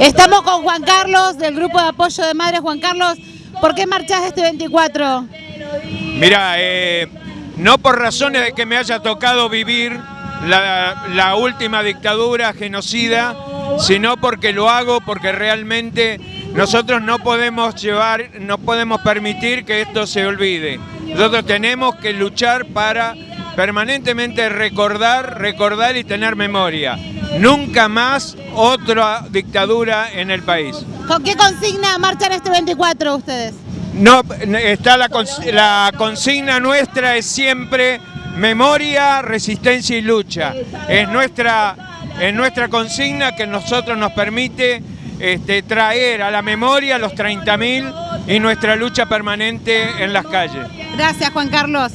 Estamos con Juan Carlos del grupo de apoyo de madres. Juan Carlos, ¿por qué marchás este 24? Mira, eh, no por razones de que me haya tocado vivir la, la última dictadura genocida, sino porque lo hago, porque realmente nosotros no podemos llevar, no podemos permitir que esto se olvide. Nosotros tenemos que luchar para permanentemente recordar, recordar y tener memoria. Nunca más otra dictadura en el país. ¿Con qué consigna marchan este 24 ustedes? No, está la, la consigna nuestra es siempre memoria, resistencia y lucha. Es nuestra, es nuestra consigna que nosotros nos permite este, traer a la memoria los 30.000 y nuestra lucha permanente en las calles. Gracias, Juan Carlos.